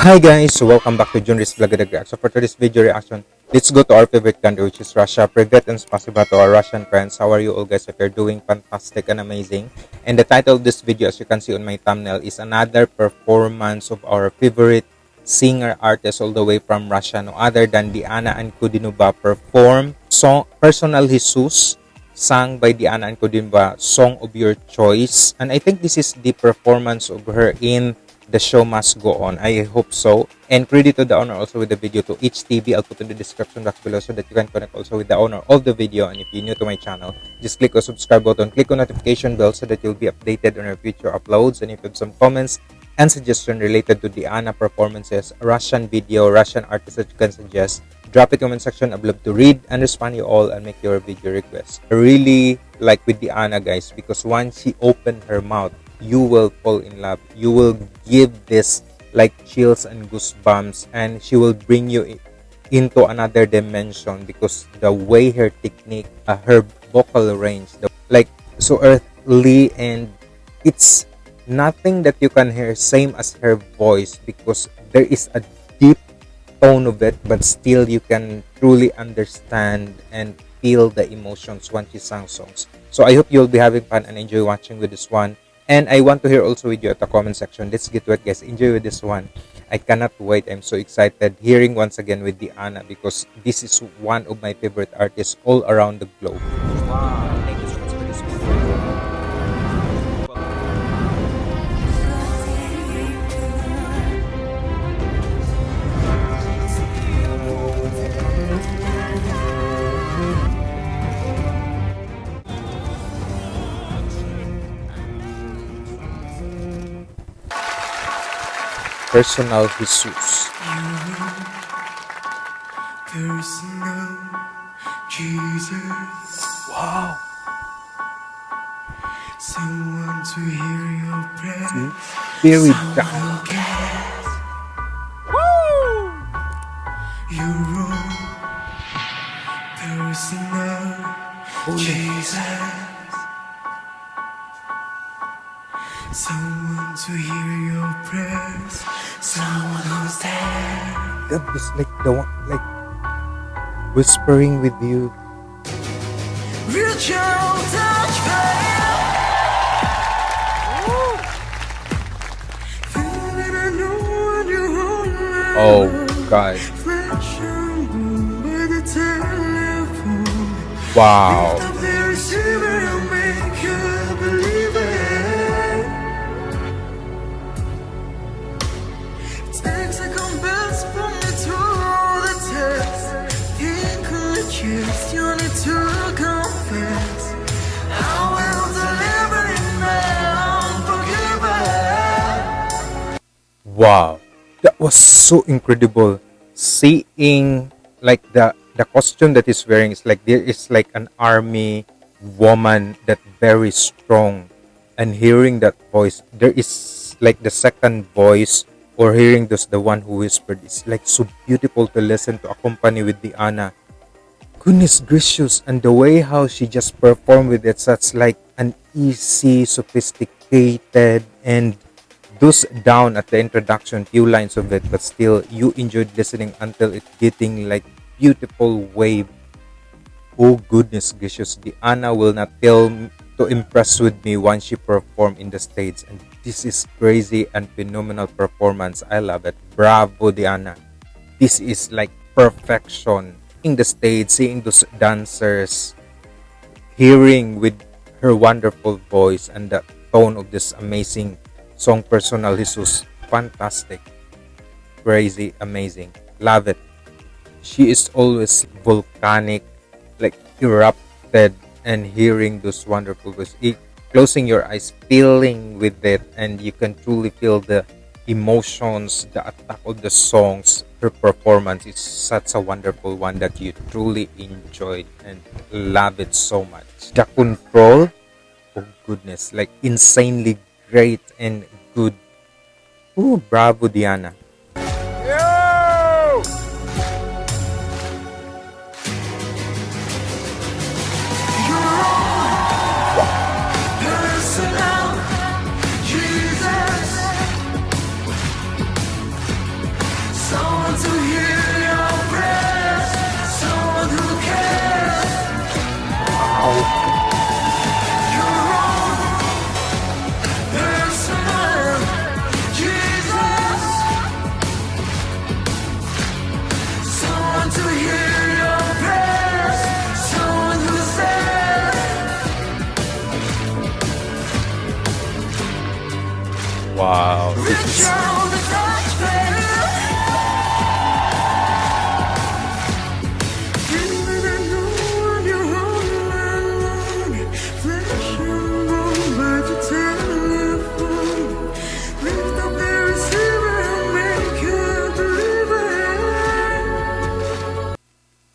Hi guys, welcome back to Junris Vlog Reaction. So for today's video reaction, let's go to our favorite country which is Russia. Privet and spasiba to our Russian friends. How are you all guys? If you're doing fantastic and amazing. And the title of this video as you can see on my thumbnail is another performance of our favorite singer artist all the way from Russia. No other than Diana Ankudinova perform song Personal Jesus sung by Diana Ankudinova, Song of Your Choice. And I think this is the performance of her in the show must go on. I hope so. And credit to the owner also with the video to each TV. I'll put in the description box below so that you can connect also with the owner of the video. And if you're new to my channel, just click the subscribe button, click on notification bell so that you'll be updated on our future uploads. And if you have some comments and suggestion related to Diana performances, Russian video, Russian artists that you can suggest, drop it comment section. I'd love to read and respond you all and make your video requests. I really like with Diana guys because once she opened her mouth, you will fall in love. You will give this like chills and goosebumps and she will bring you into another dimension because the way her technique uh, her vocal range the, like so earthly and it's nothing that you can hear same as her voice because there is a deep tone of it but still you can truly understand and feel the emotions when she sang songs. So i hope you'll be having fun and enjoy watching with this one and I want to hear also with you at the comment section. Let's get to it, guys. Enjoy with this one. I cannot wait. I'm so excited hearing once again with Diana because this is one of my favorite artists all around the globe. Wow. Personal Jesus. Personal Jesus. Wow. Someone to hear your prayer. Hmm? Very down. Woo! You personal oh, Jesus. Someone to hear your prayers. Someone who's there. That was like the one, like whispering with you. Reach out, touch Oh, God. Wow. Wow. That was so incredible. Seeing like the the costume that he's wearing is like there is like an army woman that very strong. And hearing that voice there is like the second voice or hearing this the one who whispered it's like so beautiful to listen to accompany with Diana goodness gracious. And the way how she just performed with it such like an easy sophisticated and those down at the introduction few lines of it but still you enjoyed listening until it getting like beautiful wave. Oh goodness gracious. Anna will not fail to impress with me once she performed in the stage. And this is crazy and phenomenal performance. I love it. Bravo diana. This is like perfection in the stage seeing those dancers hearing with her wonderful voice and the tone of this amazing song personal Jesus. Fantastic. Crazy amazing. Love it. She is always volcanic like erupted and hearing those wonderful voices. Closing your eyes feeling with it and you can truly feel the emotions the attack of the songs her performance. Is such a wonderful one that you truly enjoyed and love it so much. The control oh goodness like insanely great and good. Ooh, bravo, Diana. Wow.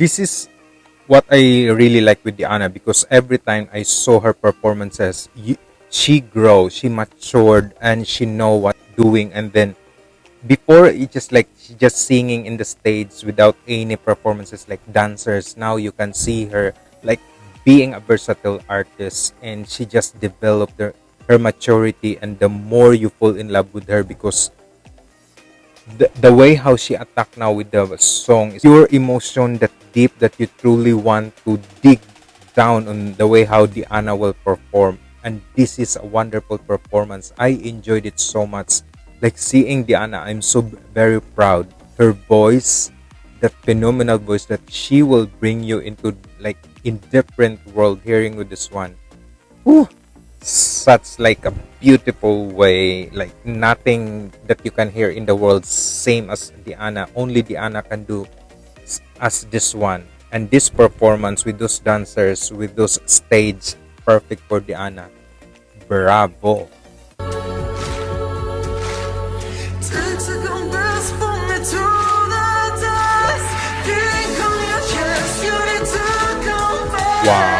This is what I really like with Diana because every time I saw her performances, she grows, she matured, and she know what doing. And then before it just like she just singing in the stage without any performances like dancers. Now you can see her like being a versatile artist, and she just developed her her maturity. And the more you fall in love with her because the, the way how she attack now with the song is pure emotion that deep that you truly want to dig down on the way how Diana will perform and this is a wonderful performance. I enjoyed it so much. Like seeing Diana I'm so very proud. Her voice the phenomenal voice that she will bring you into like in different world hearing with this one. Whew! Such like a beautiful way. Like nothing that you can hear in the world same as Diana. Only Diana can do as this one. And this performance with those dancers with those stage perfect for Diana bravo. Wow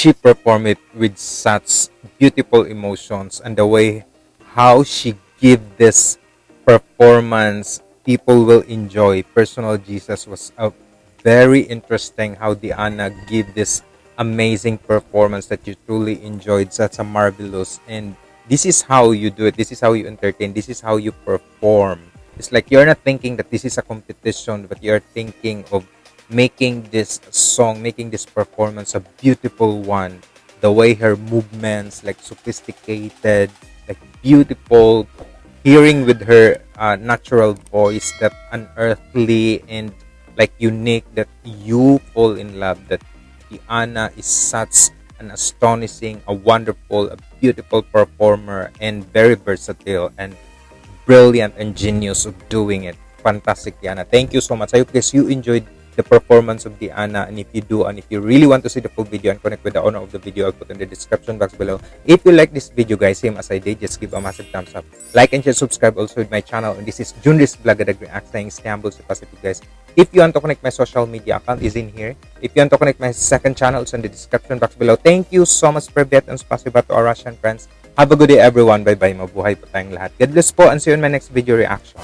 she performed it with such beautiful emotions and the way how she give this performance people will enjoy. Personal jesus was a very interesting how diana give this amazing performance that you truly enjoyed. Such a marvelous and this is how you do it. This is how you entertain. This is how you perform. It's like you're not thinking that this is a competition but you're thinking of making this song, making this performance a beautiful one. The way her movements, like sophisticated, like beautiful, hearing with her uh, natural voice that unearthly and like unique that you fall in love. That Diana is such an astonishing, a wonderful, a beautiful performer and very versatile and brilliant and genius of doing it. Fantastic, Diana. Thank you so much. I hope guys you enjoyed the performance of Diana and if you do and if you really want to see the full video and connect with the owner of the video I'll put in the description box below. If you like this video guys same as I did just give a massive thumbs up. Like and share subscribe also with my channel. And this is Junris Vlogger React saying Istanbul to Pacific guys. If you want to connect my social media account is in here. If you want to connect my second channel it's in the description box below. Thank you so much for that and spasiba to our Russian friends. Have a good day everyone. Bye bye mabuhay po tayong lahat. God bless po and see you in my next video reaction